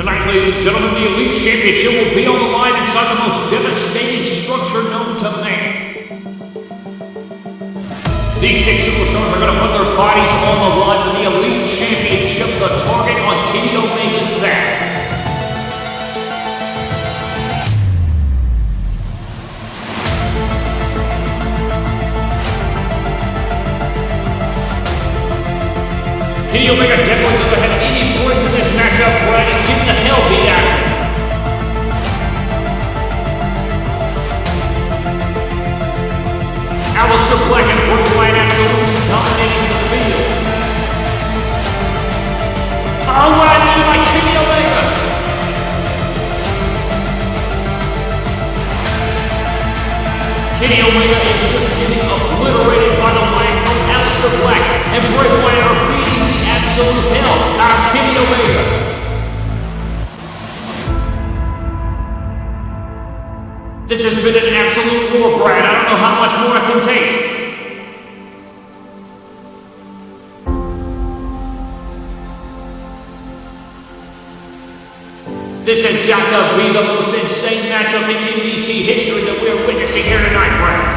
Tonight, ladies and gentlemen, the Elite Championship will be on the line inside the most devastating structure known to man. These six superstars are going to put their bodies on the line for the Elite Championship, the target on Kenny Omega's back. Kenny Omega definitely doesn't have any points in this matchup. Brad and Bray absolutely dominating the field. Oh, what I mean by Kenny Omega. Kenny Omega is just getting obliterated by the leg from Aleister Black, and Bray Wyatt are beating the absolute hell out Kenny Omega. This has been an absolute war, Brad. I don't know how much more I can take. This has got to be the most insane matchup in MDT history that we're witnessing here tonight, Brad.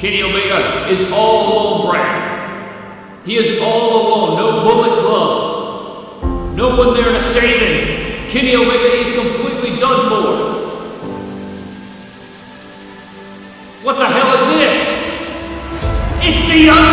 Kenny Omega is all alone, Brad. He is all alone. No bullet club. No one there to save him. Kenny Omega is completely done for. What the hell is this? It's The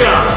insane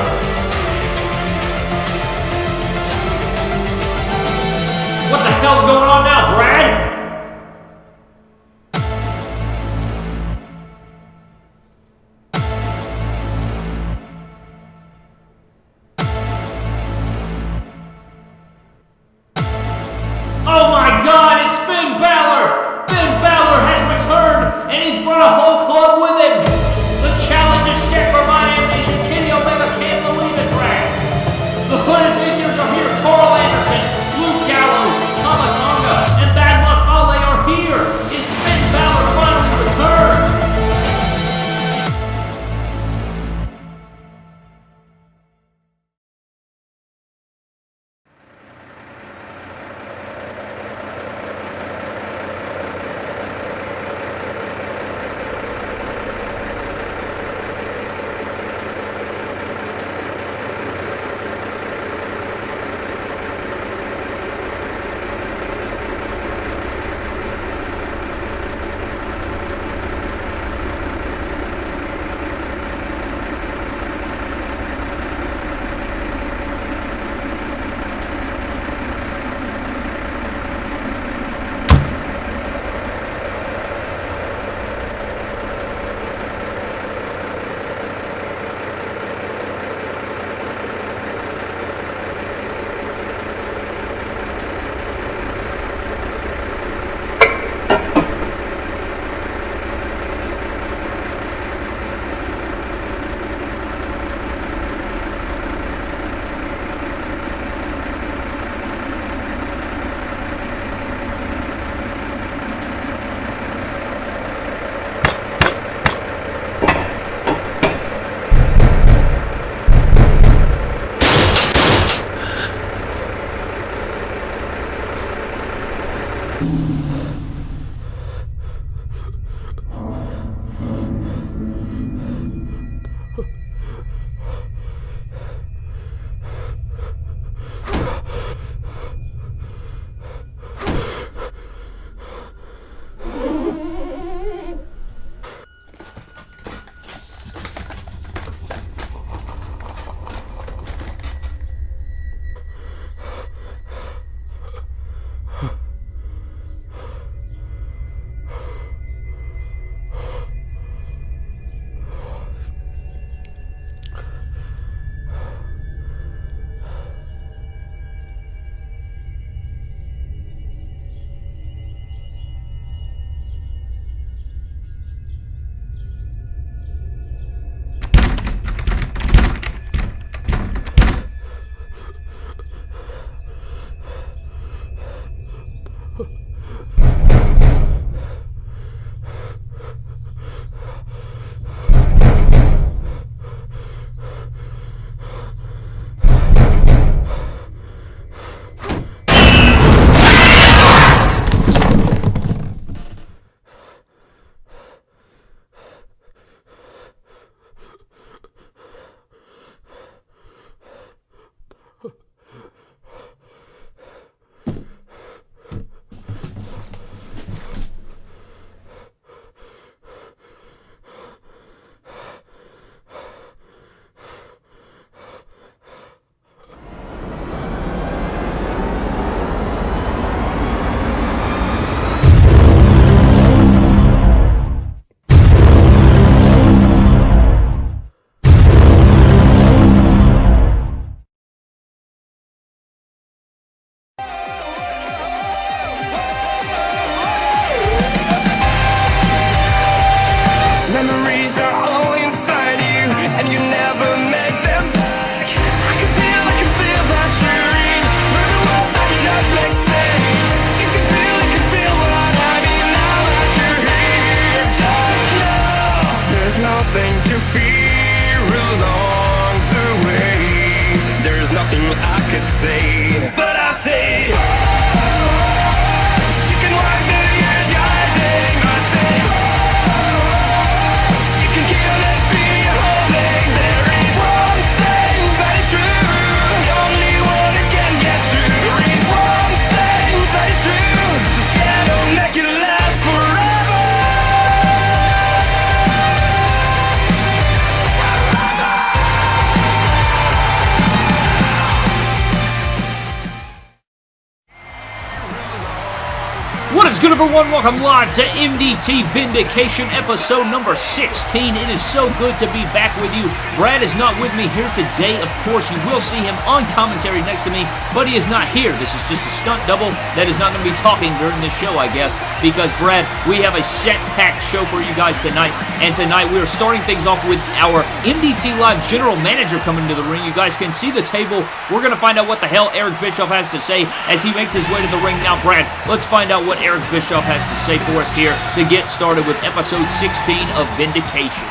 everyone? Welcome live to MDT Vindication episode number 16. It is so good to be back with you. Brad is not with me here today. Of course, you will see him on commentary next to me, but he is not here. This is just a stunt double that is not going to be talking during this show, I guess, because, Brad, we have a set-packed show for you guys tonight. And tonight, we are starting things off with our MDT Live General Manager coming to the ring. You guys can see the table. We're going to find out what the hell Eric Bischoff has to say as he makes his way to the ring. Now, Brad, let's find out what Eric Bischoff has to say for us here to get started with episode 16 of Vindication.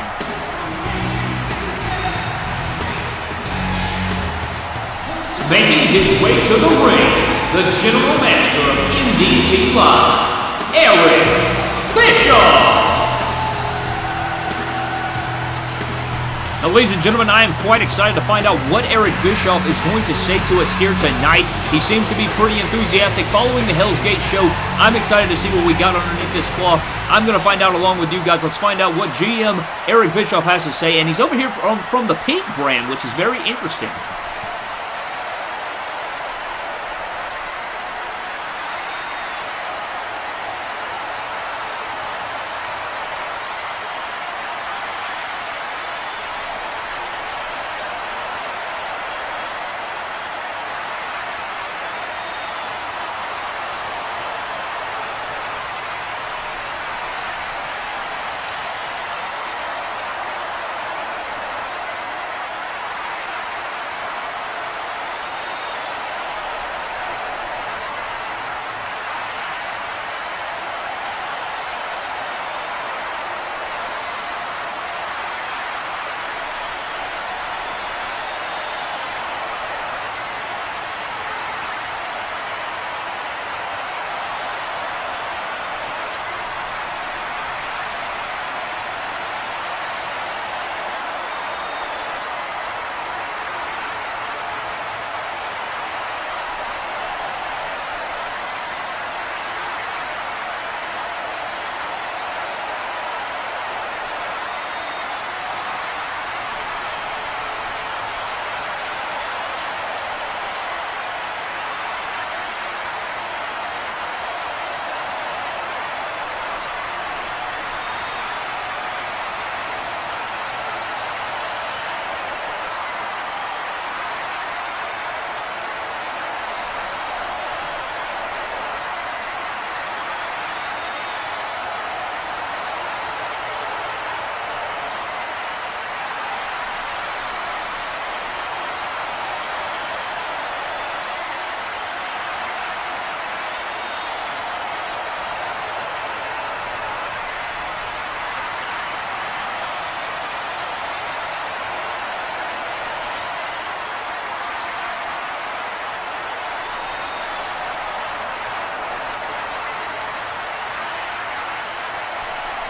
Making his way to the ring, the general manager of MDT Live, Eric Bischoff. Now, ladies and gentlemen, I am quite excited to find out what Eric Bischoff is going to say to us here tonight. He seems to be pretty enthusiastic following the Hell's Gate show. I'm excited to see what we got underneath this cloth. I'm going to find out along with you guys. Let's find out what GM Eric Bischoff has to say. And he's over here from, from the Pink brand, which is very interesting.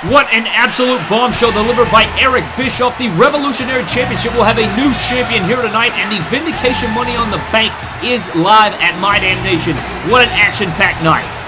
What an absolute bombshell delivered by Eric Bischoff. The Revolutionary Championship will have a new champion here tonight, and the Vindication Money on the Bank is live at My Damn Nation. What an action-packed night.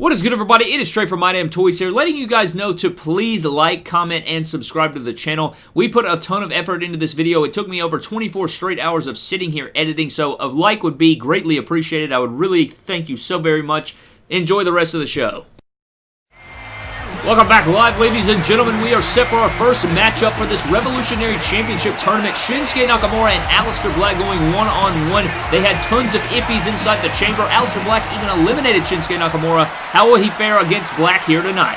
What is good, everybody? It is straight from My Damn Toys here, letting you guys know to please like, comment, and subscribe to the channel. We put a ton of effort into this video. It took me over 24 straight hours of sitting here editing, so a like would be greatly appreciated. I would really thank you so very much. Enjoy the rest of the show. Welcome back live, ladies and gentlemen. We are set for our first matchup for this Revolutionary Championship Tournament. Shinsuke Nakamura and Aleister Black going one-on-one. -on -one. They had tons of iffies inside the chamber. Aleister Black even eliminated Shinsuke Nakamura. How will he fare against Black here tonight?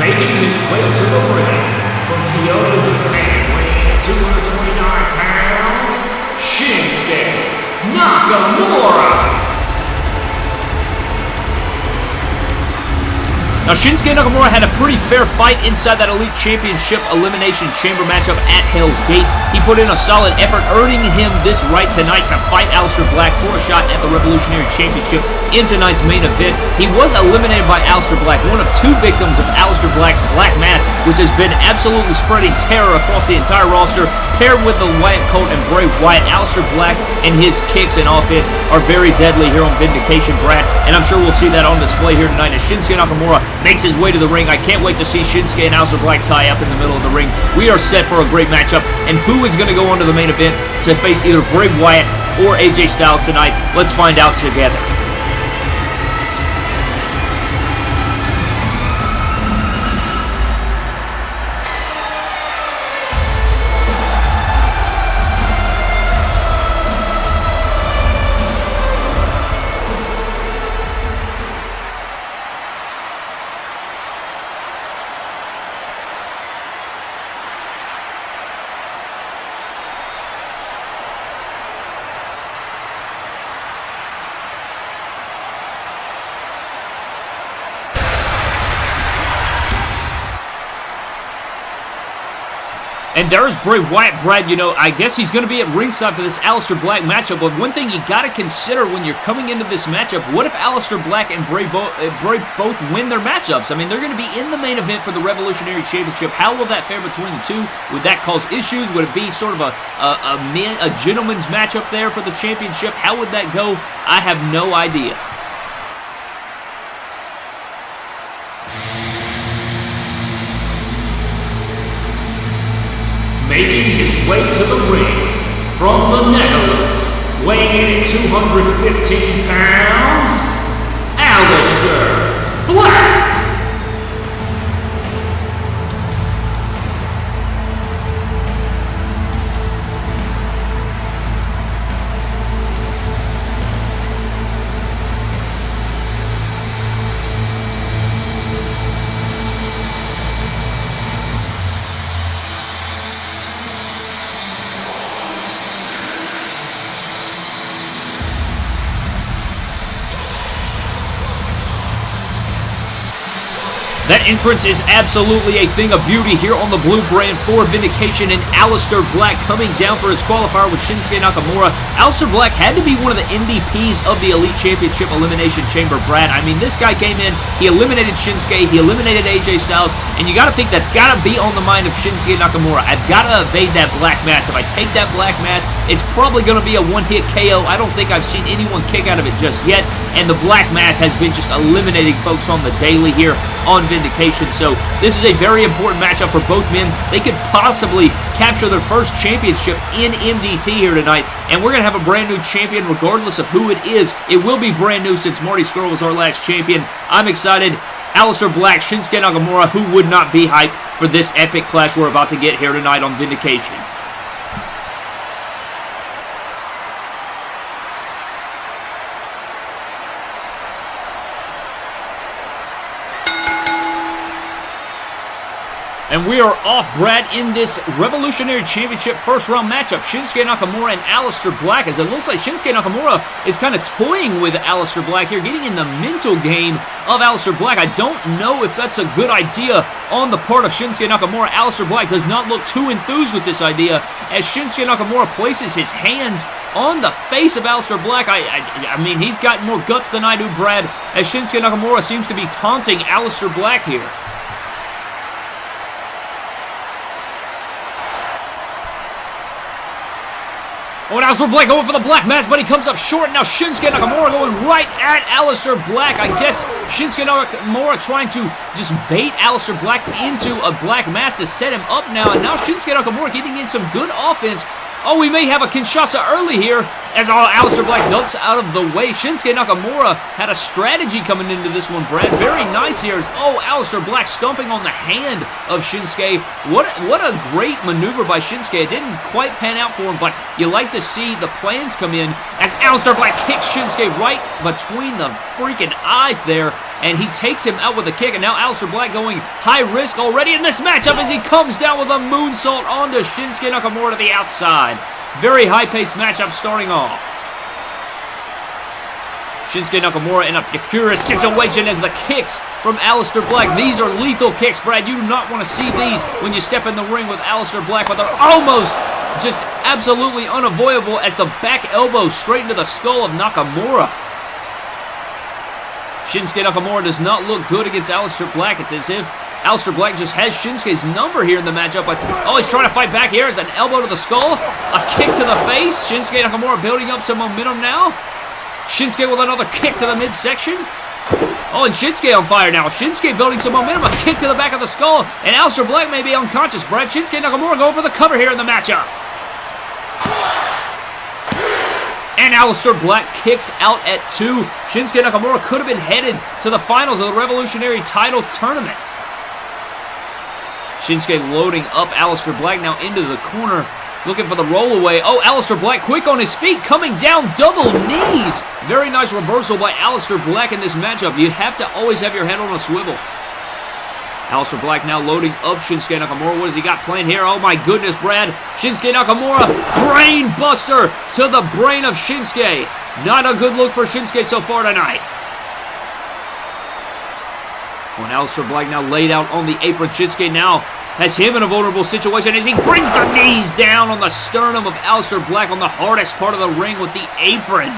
Making his way to the ring from Kyoto, Japan, weighing 229 pounds, Shinsuke Nakamura. Now, Shinsuke Nakamura had a pretty fair fight inside that Elite Championship Elimination Chamber matchup at Hell's Gate. He put in a solid effort, earning him this right tonight to fight Aleister Black for a shot at the Revolutionary Championship in tonight's main event. He was eliminated by Aleister Black, one of two victims of Aleister Black's Black Mass, which has been absolutely spreading terror across the entire roster, paired with the Wyatt Colt and Bray Wyatt. Aleister Black and his kicks and offense are very deadly here on Vindication, Brad, and I'm sure we'll see that on display here tonight as Shinsuke Nakamura makes his way to the ring. I can't wait to see Shinsuke and Aleister Black tie up in the middle of the ring. We are set for a great matchup. And who is going to go on to the main event to face either Bray Wyatt or AJ Styles tonight? Let's find out together. And there's Bray Wyatt. Brad, you know, I guess he's going to be at ringside for this Aleister Black matchup. But one thing you got to consider when you're coming into this matchup, what if Aleister Black and Bray, Bo uh, Bray both win their matchups? I mean, they're going to be in the main event for the Revolutionary Championship. How will that fare between the two? Would that cause issues? Would it be sort of a, a, a, a gentleman's matchup there for the championship? How would that go? I have no idea. Making his way to the ring from the Netherlands, weighing in at 215 pounds, Aleister Black. That entrance is absolutely a thing of beauty here on the blue brand for Vindication and Aleister Black coming down for his qualifier with Shinsuke Nakamura. Aleister Black had to be one of the MVPs of the Elite Championship Elimination Chamber, Brad. I mean, this guy came in, he eliminated Shinsuke, he eliminated AJ Styles, and you got to think that's got to be on the mind of Shinsuke Nakamura. I've got to evade that Black Mass. If I take that Black Mass, it's probably to be a one-hit KO. I don't think I've seen anyone kick out of it just yet, and the Black Mass has been just eliminating folks on the daily here on Vindication Vindication. So this is a very important matchup for both men. They could possibly capture their first championship in MDT here tonight. And we're going to have a brand new champion regardless of who it is. It will be brand new since Marty Scurll was our last champion. I'm excited. Aleister Black, Shinsuke Nakamura, who would not be hyped for this epic clash we're about to get here tonight on Vindication. And we are off, Brad, in this Revolutionary Championship first round matchup. Shinsuke Nakamura and Aleister Black, as it looks like Shinsuke Nakamura is kind of toying with Aleister Black here, getting in the mental game of Aleister Black. I don't know if that's a good idea on the part of Shinsuke Nakamura. Aleister Black does not look too enthused with this idea as Shinsuke Nakamura places his hands on the face of Aleister Black. I, I, I mean, he's got more guts than I do, Brad, as Shinsuke Nakamura seems to be taunting Aleister Black here. Oh, now Black going for the Black Mass, but he comes up short. Now Shinsuke Nakamura going right at Aleister Black. I guess Shinsuke Nakamura trying to just bait Aleister Black into a Black Mass to set him up now. And now Shinsuke Nakamura getting in some good offense Oh, we may have a Kinshasa early here as all Aleister Black ducks out of the way. Shinsuke Nakamura had a strategy coming into this one, Brad. Very nice here. Oh, Aleister Black stomping on the hand of Shinsuke. What, what a great maneuver by Shinsuke. It didn't quite pan out for him, but you like to see the plans come in as Aleister Black kicks Shinsuke right between the freaking eyes there and he takes him out with a kick, and now Aleister Black going high risk already in this matchup as he comes down with a moonsault onto Shinsuke Nakamura to the outside. Very high-paced matchup starting off. Shinsuke Nakamura in a precarious situation as the kicks from Aleister Black. These are lethal kicks, Brad. You do not want to see these when you step in the ring with Aleister Black, but they're almost just absolutely unavoidable as the back elbow straight into the skull of Nakamura. Shinsuke Nakamura does not look good against Aleister Black. It's as if Aleister Black just has Shinsuke's number here in the matchup. But, oh, he's trying to fight back here. It's an elbow to the skull. A kick to the face. Shinsuke Nakamura building up some momentum now. Shinsuke with another kick to the midsection. Oh, and Shinsuke on fire now. Shinsuke building some momentum. A kick to the back of the skull. And Aleister Black may be unconscious, Brad. Shinsuke Nakamura going for the cover here in the matchup. And Aleister Black kicks out at two. Shinsuke Nakamura could have been headed to the finals of the Revolutionary title tournament. Shinsuke loading up Aleister Black now into the corner. Looking for the rollaway. Oh, Aleister Black quick on his feet, coming down double knees. Very nice reversal by Aleister Black in this matchup. You have to always have your head on a swivel. Aleister Black now loading up Shinsuke Nakamura. What has he got planned here? Oh my goodness, Brad. Shinsuke Nakamura, brain buster to the brain of Shinsuke. Not a good look for Shinsuke so far tonight. When Aleister Black now laid out on the apron, Shinsuke now has him in a vulnerable situation as he brings the knees down on the sternum of Aleister Black on the hardest part of the ring with the apron.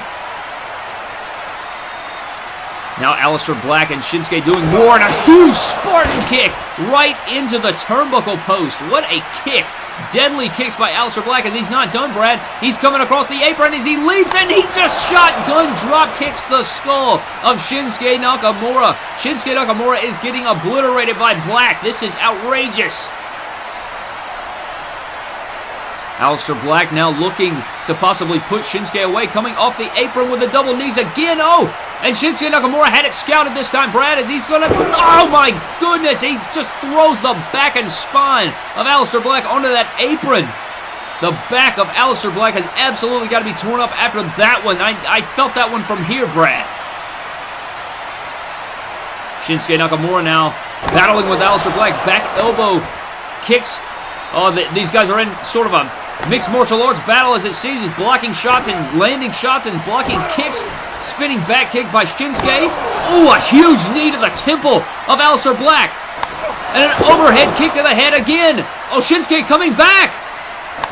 Now Aleister Black and Shinsuke doing more and a huge Spartan kick right into the turnbuckle post. What a kick. Deadly kicks by Aleister Black as he's not done, Brad. He's coming across the apron as he leaps and he just shotgun drop kicks the skull of Shinsuke Nakamura. Shinsuke Nakamura is getting obliterated by Black. This is outrageous. Aleister Black now looking to possibly put Shinsuke away, coming off the apron with the double knees again. Oh, and Shinsuke Nakamura had it scouted this time, Brad, as he's going to... Oh, my goodness! He just throws the back and spine of Aleister Black onto that apron. The back of Aleister Black has absolutely got to be torn up after that one. I, I felt that one from here, Brad. Shinsuke Nakamura now battling with Aleister Black. Back elbow kicks. Oh, the, these guys are in sort of a Mixed martial arts battle as it sees is blocking shots and landing shots and blocking kicks. Spinning back kick by Shinsuke. Oh, a huge knee to the temple of Aleister Black. And an overhead kick to the head again. Oh, Shinsuke coming back.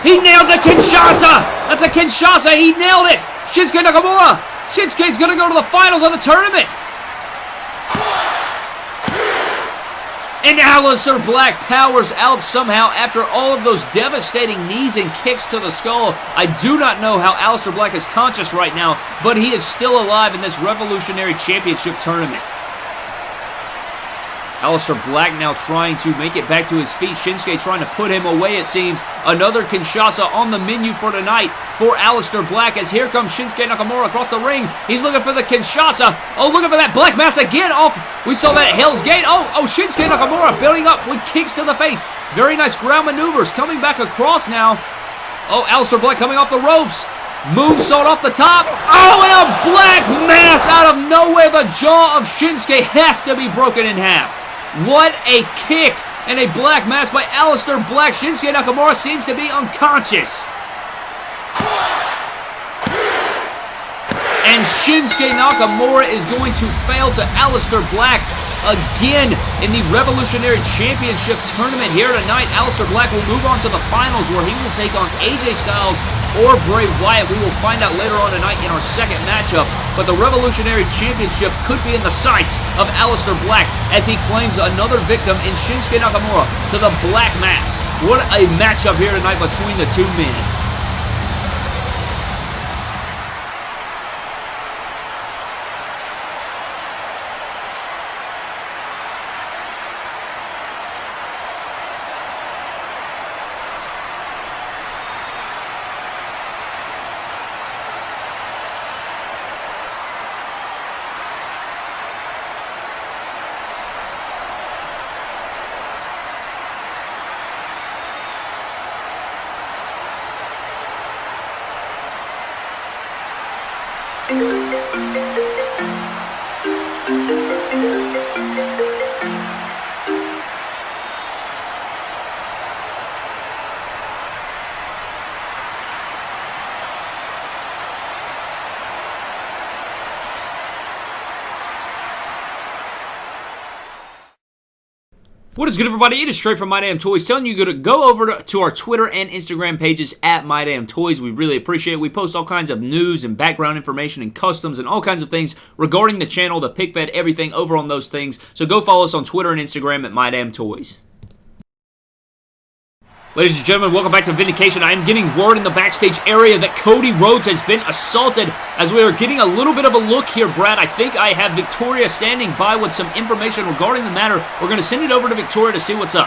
He nailed the Kinshasa. That's a Kinshasa. He nailed it. Shinsuke Nakamura. Shinsuke's going to go to the finals of the tournament. And Aleister Black powers out somehow after all of those devastating knees and kicks to the skull. I do not know how Aleister Black is conscious right now, but he is still alive in this Revolutionary Championship tournament. Aleister Black now trying to make it back to his feet. Shinsuke trying to put him away, it seems. Another Kinshasa on the menu for tonight for Aleister Black as here comes Shinsuke Nakamura across the ring. He's looking for the Kinshasa. Oh, looking for that Black Mass again off. We saw that at Hell's Gate. Oh, oh, Shinsuke Nakamura building up with kicks to the face. Very nice ground maneuvers coming back across now. Oh, Aleister Black coming off the ropes. Moonsault off the top. Oh, and a Black Mass out of nowhere. The jaw of Shinsuke has to be broken in half. What a kick and a black mass by Aleister Black. Shinsuke Nakamura seems to be unconscious. And Shinsuke Nakamura is going to fail to Aleister Black again in the Revolutionary Championship Tournament here tonight. Aleister Black will move on to the finals where he will take on AJ Styles or Bray Wyatt. We will find out later on tonight in our second matchup. But the Revolutionary Championship could be in the sights of Aleister Black as he claims another victim in Shinsuke Nakamura to the Black Mass. What a matchup here tonight between the two men. What is good, everybody? It is straight from My Damn Toys telling you to go over to our Twitter and Instagram pages at My Damn Toys. We really appreciate it. We post all kinds of news and background information and customs and all kinds of things regarding the channel, the pick fed, everything over on those things. So go follow us on Twitter and Instagram at My Damn Toys. Ladies and gentlemen, welcome back to Vindication. I am getting word in the backstage area that Cody Rhodes has been assaulted as we are getting a little bit of a look here, Brad. I think I have Victoria standing by with some information regarding the matter. We're going to send it over to Victoria to see what's up.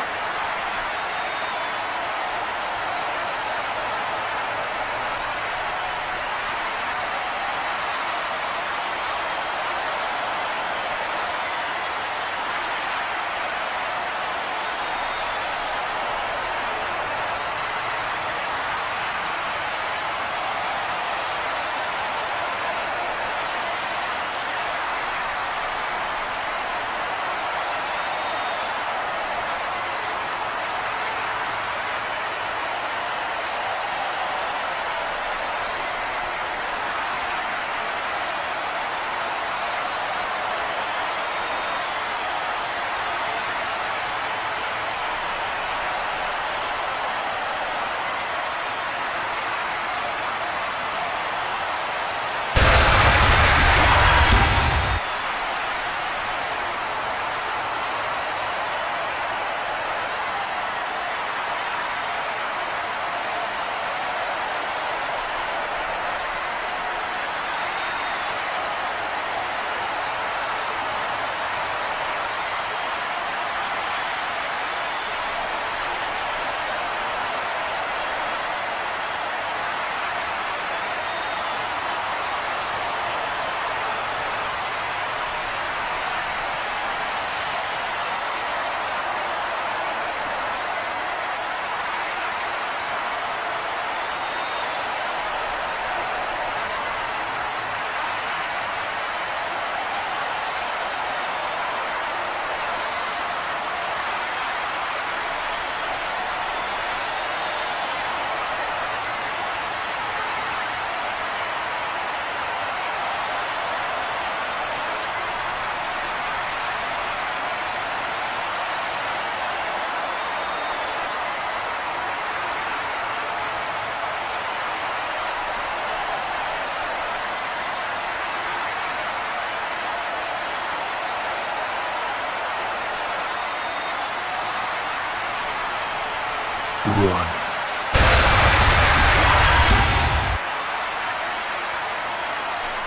One.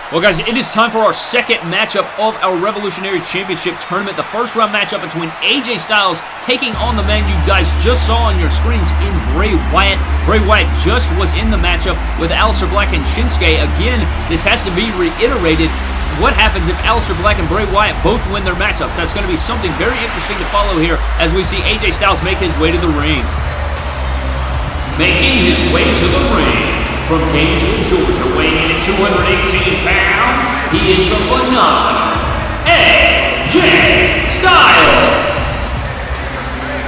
Well, guys, it is time for our second matchup of our Revolutionary Championship Tournament. The first round matchup between AJ Styles taking on the man you guys just saw on your screens in Bray Wyatt. Bray Wyatt just was in the matchup with Aleister Black and Shinsuke. Again, this has to be reiterated. What happens if Aleister Black and Bray Wyatt both win their matchups? That's going to be something very interesting to follow here as we see AJ Styles make his way to the ring. Making his way to the ring from Gainesville, Georgia, weighing in at 218 pounds, he is the phenomenal AJ Styles.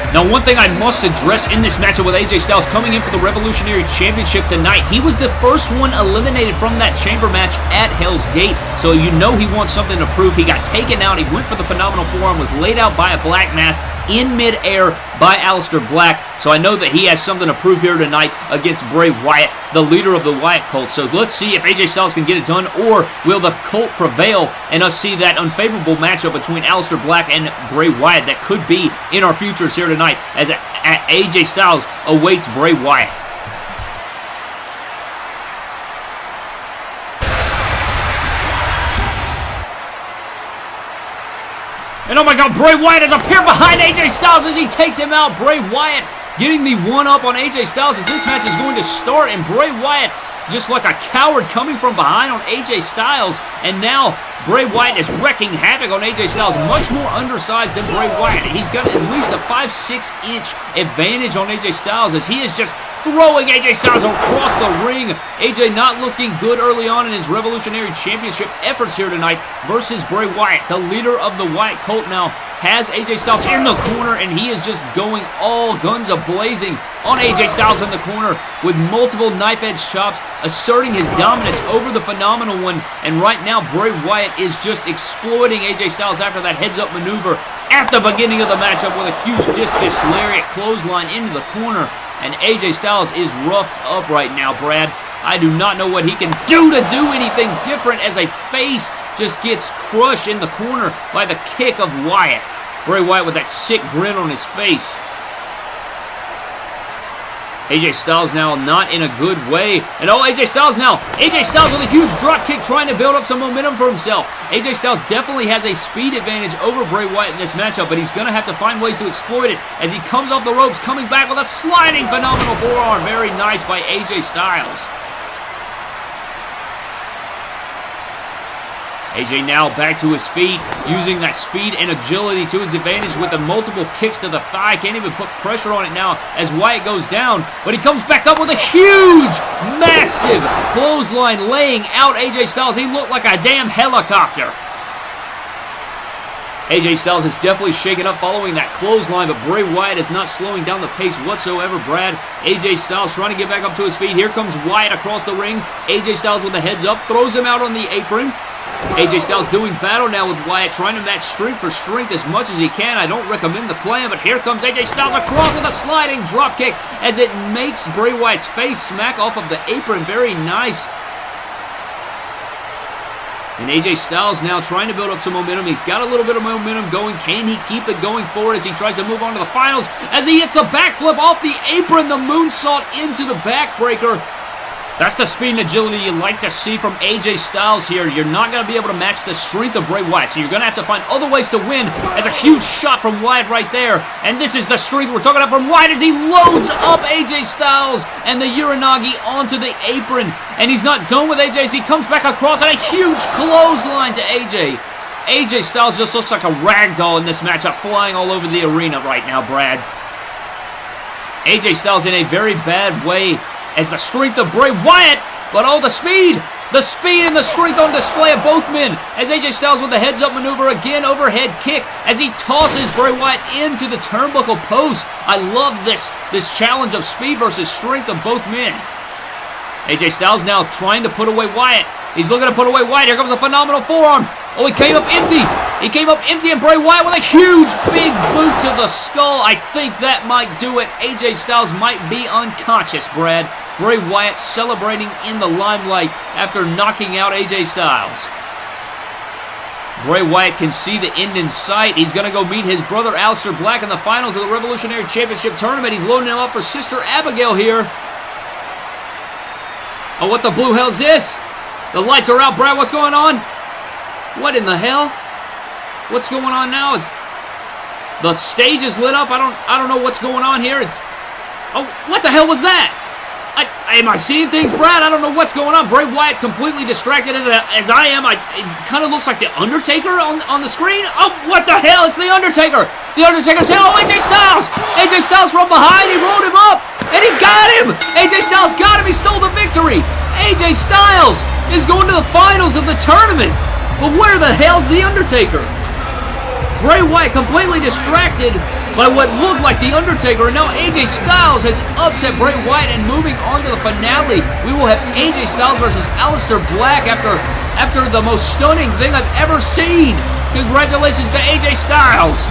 Now, one thing I must address in this matchup with AJ Styles coming in for the Revolutionary Championship tonight, he was the first one eliminated from that chamber match at Hell's Gate, so you know he wants something to prove. He got taken out, he went for the Phenomenal Forearm, was laid out by a Black Mass in midair by Aleister Black, so I know that he has something to prove here tonight against Bray Wyatt, the leader of the Wyatt cult. So let's see if AJ Styles can get it done, or will the cult prevail and us see that unfavorable matchup between Aleister Black and Bray Wyatt that could be in our futures here tonight as AJ Styles awaits Bray Wyatt. And oh my god, Bray Wyatt has appeared behind AJ Styles as he takes him out. Bray Wyatt getting the one up on AJ Styles as this match is going to start. And Bray Wyatt just like a coward coming from behind on AJ Styles. And now Bray Wyatt is wrecking havoc on AJ Styles. Much more undersized than Bray Wyatt. He's got at least a 5-6 inch advantage on AJ Styles as he is just throwing AJ Styles across the ring. AJ not looking good early on in his Revolutionary Championship efforts here tonight versus Bray Wyatt. The leader of the Wyatt cult now has AJ Styles in the corner, and he is just going all guns a-blazing on AJ Styles in the corner with multiple knife-edge chops, asserting his dominance over the Phenomenal One. And right now, Bray Wyatt is just exploiting AJ Styles after that heads-up maneuver at the beginning of the matchup with a huge discus lariat clothesline into the corner. And AJ Styles is roughed up right now, Brad. I do not know what he can do to do anything different as a face just gets crushed in the corner by the kick of Wyatt. Bray Wyatt with that sick grin on his face. AJ Styles now not in a good way. And oh, AJ Styles now. AJ Styles with a huge drop kick trying to build up some momentum for himself. AJ Styles definitely has a speed advantage over Bray Wyatt in this matchup, but he's going to have to find ways to exploit it as he comes off the ropes, coming back with a sliding phenomenal forearm. Very nice by AJ Styles. AJ now back to his feet, using that speed and agility to his advantage with the multiple kicks to the thigh. Can't even put pressure on it now as Wyatt goes down, but he comes back up with a huge, massive clothesline laying out AJ Styles. He looked like a damn helicopter. AJ Styles is definitely shaken up following that clothesline, but Bray Wyatt is not slowing down the pace whatsoever, Brad. AJ Styles trying to get back up to his feet. Here comes Wyatt across the ring. AJ Styles with the heads up, throws him out on the apron. AJ Styles doing battle now with Wyatt, trying to match strength for strength as much as he can. I don't recommend the plan, but here comes AJ Styles across with a sliding dropkick as it makes Bray Wyatt's face smack off of the apron. Very nice. And AJ Styles now trying to build up some momentum. He's got a little bit of momentum going. Can he keep it going forward as he tries to move on to the finals? As he hits the backflip off the apron, the moonsault into the backbreaker. That's the speed and agility you like to see from AJ Styles here. You're not going to be able to match the strength of Bray Wyatt, so you're going to have to find other ways to win as a huge shot from Wyatt right there. And this is the strength we're talking about from Wyatt as he loads up AJ Styles and the Uranage onto the apron. And he's not done with AJ as he comes back across and a huge clothesline to AJ. AJ Styles just looks like a rag doll in this matchup, flying all over the arena right now, Brad. AJ Styles in a very bad way as the strength of Bray Wyatt, but all the speed, the speed and the strength on display of both men as AJ Styles with the heads up maneuver again, overhead kick as he tosses Bray Wyatt into the turnbuckle post. I love this, this challenge of speed versus strength of both men. AJ Styles now trying to put away Wyatt. He's looking to put away Wyatt. Here comes a phenomenal forearm. Oh, he came up empty. He came up empty and Bray Wyatt with a huge big boot to the skull. I think that might do it. AJ Styles might be unconscious, Brad. Bray Wyatt celebrating in the limelight after knocking out AJ Styles. Bray Wyatt can see the end in sight. He's going to go meet his brother Aleister Black in the finals of the Revolutionary Championship Tournament. He's loading him up for Sister Abigail here. Oh, what the blue hell's this? The lights are out, Brad. What's going on? What in the hell? What's going on now? Is the stage is lit up? I don't I don't know what's going on here. It's Oh, what the hell was that? I, am I seeing things, Brad? I don't know what's going on. Bray Wyatt completely distracted as, a, as I am. I, it kind of looks like The Undertaker on, on the screen. Oh, what the hell? It's The Undertaker. The Undertaker said, oh, AJ Styles. AJ Styles from behind. He rolled him up, and he got him. AJ Styles got him. He stole the victory. AJ Styles is going to the finals of the tournament. But where the hell's The Undertaker? Bray Wyatt completely distracted by what looked like The Undertaker, and now AJ Styles has upset Bray Wyatt and moving on to the finale. We will have AJ Styles versus Aleister Black after, after the most stunning thing I've ever seen. Congratulations to AJ Styles.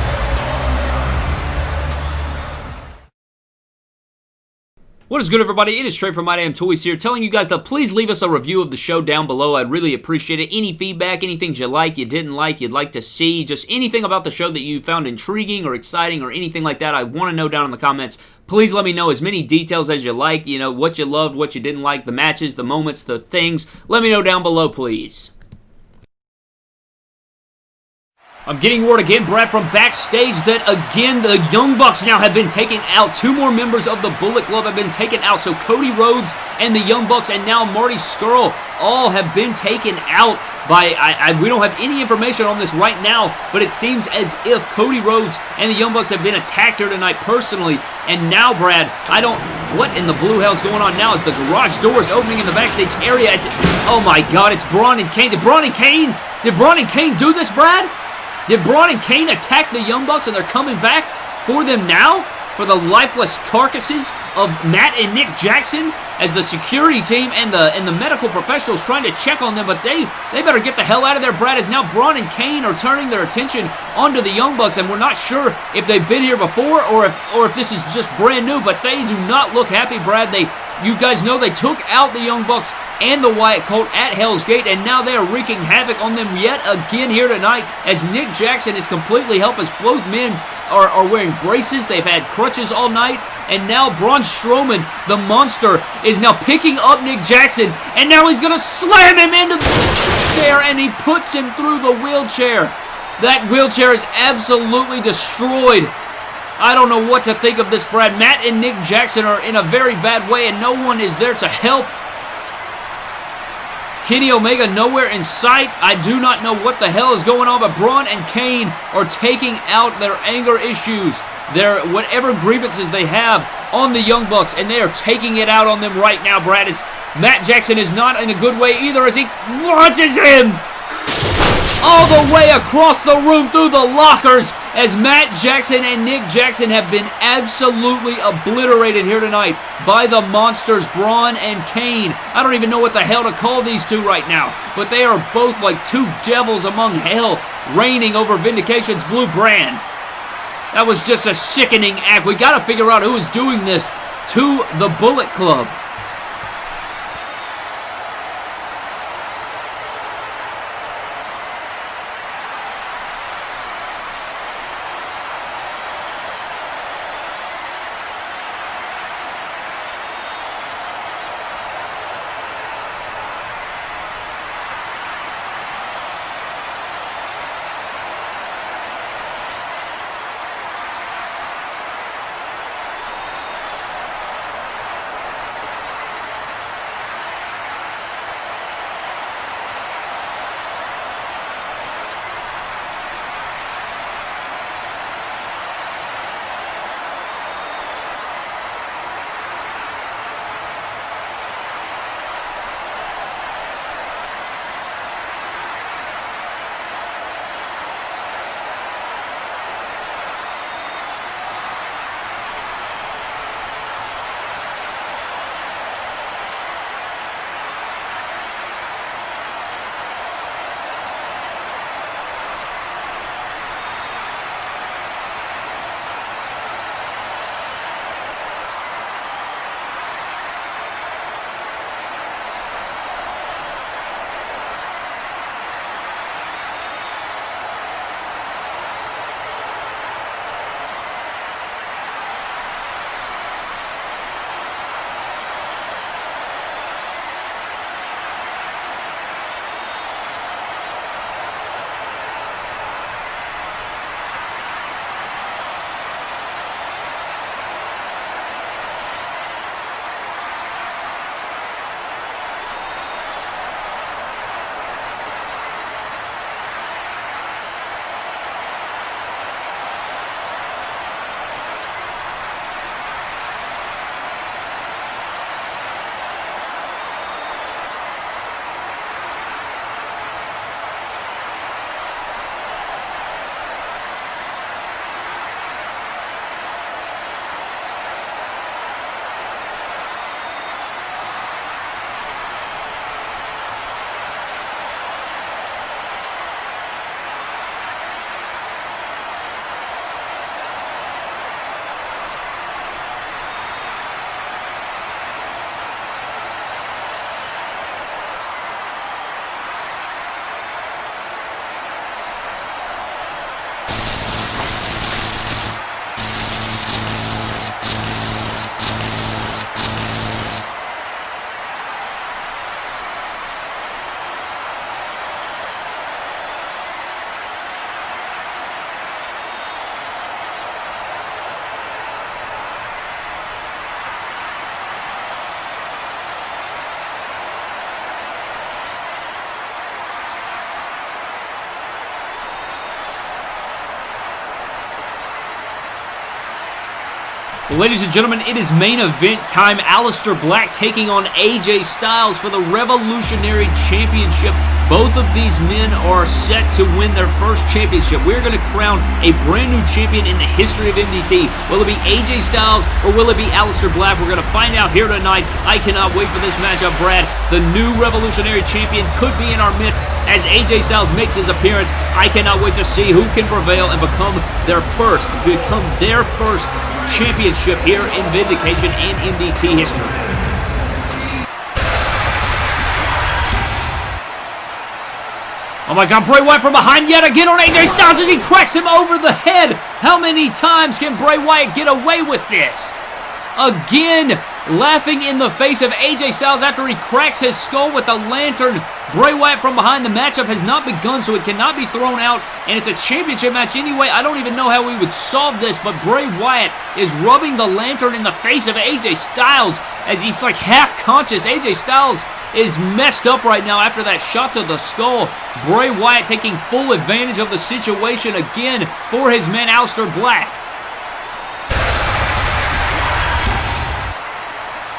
What is good, everybody? It is straight from My Damn Toys here, telling you guys to please leave us a review of the show down below. I'd really appreciate it. Any feedback, anything you like, you didn't like, you'd like to see, just anything about the show that you found intriguing or exciting or anything like that, I want to know down in the comments. Please let me know as many details as you like, you know, what you loved, what you didn't like, the matches, the moments, the things. Let me know down below, please. I'm getting word again, Brad, from backstage that again the Young Bucks now have been taken out. Two more members of the Bullet Club have been taken out. So Cody Rhodes and the Young Bucks and now Marty Scurll all have been taken out by, I, I, we don't have any information on this right now, but it seems as if Cody Rhodes and the Young Bucks have been attacked here tonight personally. And now, Brad, I don't, what in the blue hell's going on now? Is the garage doors opening in the backstage area? It's, oh my God, it's Braun and Kane. Did Braun and Kane, did Braun and Kane do this, Brad? Did Braun and Kane attack the Young Bucks and they're coming back for them now? For the lifeless carcasses of Matt and Nick Jackson as the security team and the and the medical professionals trying to check on them, but they they better get the hell out of there, Brad, as now Braun and Kane are turning their attention onto the Young Bucks, and we're not sure if they've been here before or if or if this is just brand new, but they do not look happy, Brad. They you guys know they took out the Young Bucks and the Wyatt Colt at Hell's Gate, and now they are wreaking havoc on them yet again here tonight as Nick Jackson is completely helpless. Both men are, are wearing braces. They've had crutches all night, and now Braun Strowman, the monster, is now picking up Nick Jackson, and now he's going to slam him into the chair, and he puts him through the wheelchair. That wheelchair is absolutely destroyed. I don't know what to think of this, Brad. Matt and Nick Jackson are in a very bad way, and no one is there to help. Kenny Omega nowhere in sight. I do not know what the hell is going on, but Braun and Kane are taking out their anger issues, their whatever grievances they have on the Young Bucks, and they are taking it out on them right now, Brad. It's, Matt Jackson is not in a good way either as he launches him all the way across the room through the lockers as Matt Jackson and Nick Jackson have been absolutely obliterated here tonight by the monsters Braun and Kane. I don't even know what the hell to call these two right now, but they are both like two devils among hell reigning over Vindication's blue brand. That was just a sickening act. We got to figure out who is doing this to the Bullet Club. Ladies and gentlemen, it is main event time. Aleister Black taking on AJ Styles for the Revolutionary Championship. Both of these men are set to win their first championship. We're going to crown a brand new champion in the history of MDT. Will it be AJ Styles or will it be Aleister Black? We're going to find out here tonight. I cannot wait for this matchup, Brad. The new Revolutionary Champion could be in our midst as AJ Styles makes his appearance. I cannot wait to see who can prevail and become their first, become their first championship here in Vindication and MDT history. Oh my god, Bray Wyatt from behind yet again on AJ Styles as he cracks him over the head. How many times can Bray Wyatt get away with this? Again, laughing in the face of AJ Styles after he cracks his skull with the lantern. Bray Wyatt from behind. The matchup has not begun, so it cannot be thrown out, and it's a championship match anyway. I don't even know how we would solve this, but Bray Wyatt is rubbing the lantern in the face of AJ Styles as he's like half conscious. AJ Styles is messed up right now after that shot to the skull. Bray Wyatt taking full advantage of the situation again for his man Aleister Black.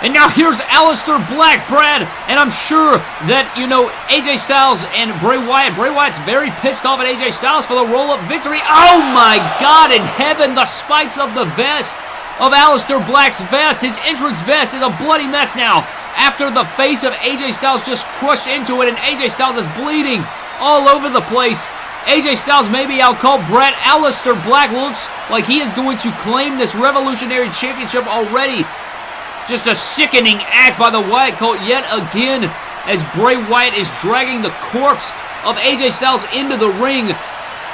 And now here's Aleister Black, Brad, and I'm sure that, you know, AJ Styles and Bray Wyatt. Bray Wyatt's very pissed off at AJ Styles for the roll-up victory. Oh my God in heaven, the spikes of the vest of Aleister Black's vest. His entrance vest is a bloody mess now after the face of AJ Styles just crushed into it and AJ Styles is bleeding all over the place. AJ Styles may be out cold. Brad Aleister Black looks like he is going to claim this Revolutionary Championship already just a sickening act by the Wyatt Colt yet again as Bray Wyatt is dragging the corpse of AJ Styles into the ring.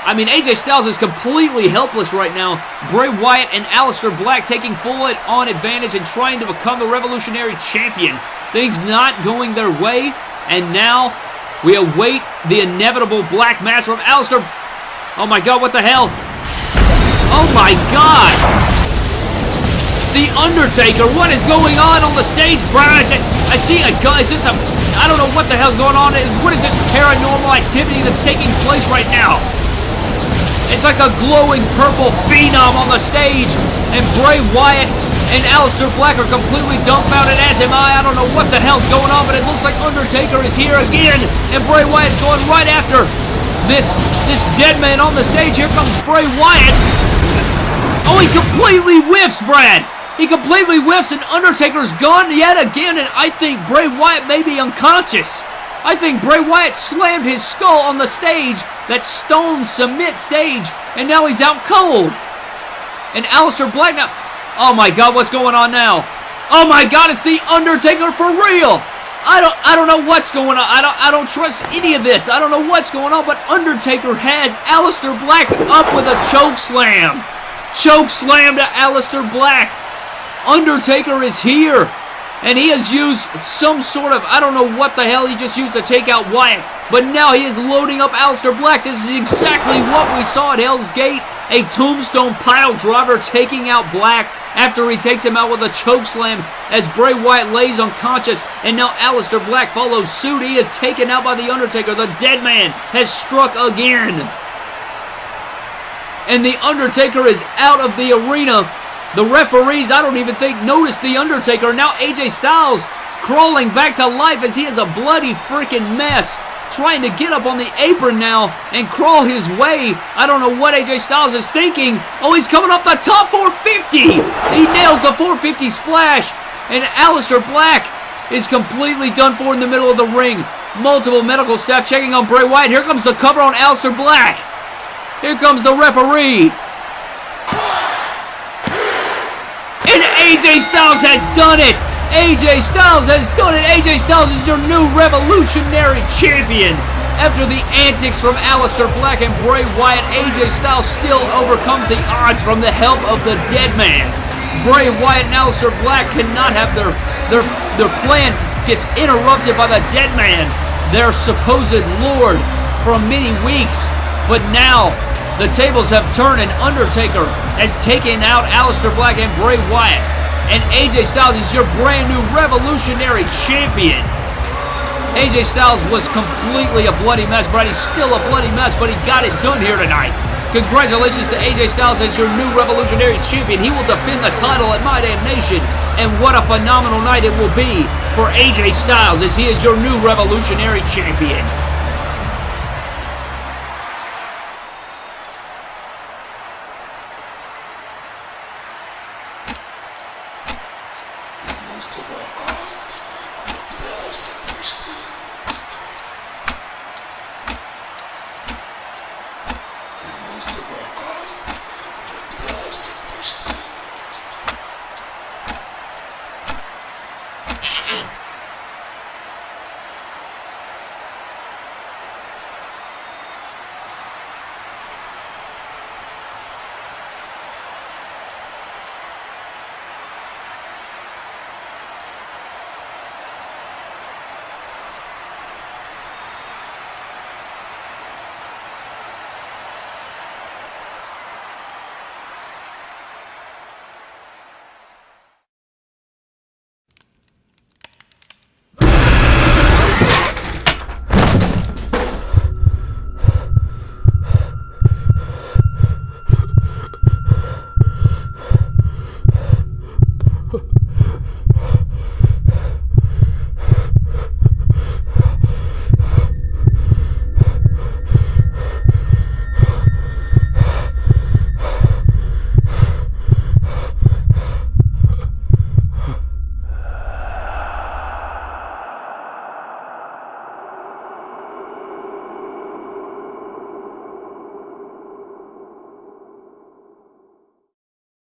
I mean, AJ Styles is completely helpless right now. Bray Wyatt and Aleister Black taking full on advantage and trying to become the Revolutionary Champion. Things not going their way, and now we await the inevitable Black Mass from Aleister. Oh my god, what the hell? Oh my god! The Undertaker. What is going on on the stage, Brian? I see a gun. Is this a... I don't know what the hell's going on. What is this paranormal activity that's taking place right now? It's like a glowing purple phenom on the stage. And Bray Wyatt and Aleister Black are completely dumbfounded, as am I. I don't know what the hell's going on, but it looks like Undertaker is here again. And Bray Wyatt's going right after this, this dead man on the stage. Here comes Bray Wyatt. Oh, he completely whiffs, Brad. He completely whiffs and Undertaker's gone yet again, and I think Bray Wyatt may be unconscious. I think Bray Wyatt slammed his skull on the stage, that stone cement stage, and now he's out cold. And Aleister Black now... Oh my god, what's going on now? Oh my god, it's the Undertaker for real! I don't I don't know what's going on. I don't I don't trust any of this. I don't know what's going on, but Undertaker has Aleister Black up with a choke slam. Choke slam to Aleister Black. Undertaker is here. And he has used some sort of, I don't know what the hell he just used to take out Wyatt. But now he is loading up Aleister Black. This is exactly what we saw at Hell's Gate. A tombstone pile driver taking out Black after he takes him out with a choke slam as Bray Wyatt lays unconscious. And now Aleister Black follows suit. He is taken out by The Undertaker. The dead man has struck again. And The Undertaker is out of the arena the referees, I don't even think, noticed The Undertaker. Now AJ Styles crawling back to life as he is a bloody freaking mess. Trying to get up on the apron now and crawl his way. I don't know what AJ Styles is thinking. Oh, he's coming off the top 450. He nails the 450 splash. And Aleister Black is completely done for in the middle of the ring. Multiple medical staff checking on Bray Wyatt. Here comes the cover on Aleister Black. Here comes the referee. And AJ Styles has done it! AJ Styles has done it! AJ Styles is your new revolutionary champion! After the antics from Aleister Black and Bray Wyatt, AJ Styles still overcomes the odds from the help of the Dead Man. Bray Wyatt and Aleister Black cannot have their, their, their plan gets interrupted by the Dead Man, their supposed lord, for many weeks. But now, the tables have turned and Undertaker has taken out Aleister Black and Bray Wyatt. And AJ Styles is your brand new revolutionary champion. AJ Styles was completely a bloody mess, but he's still a bloody mess, but he got it done here tonight. Congratulations to AJ Styles as your new Revolutionary Champion. He will defend the title at My Damn Nation. And what a phenomenal night it will be for AJ Styles as he is your new Revolutionary Champion.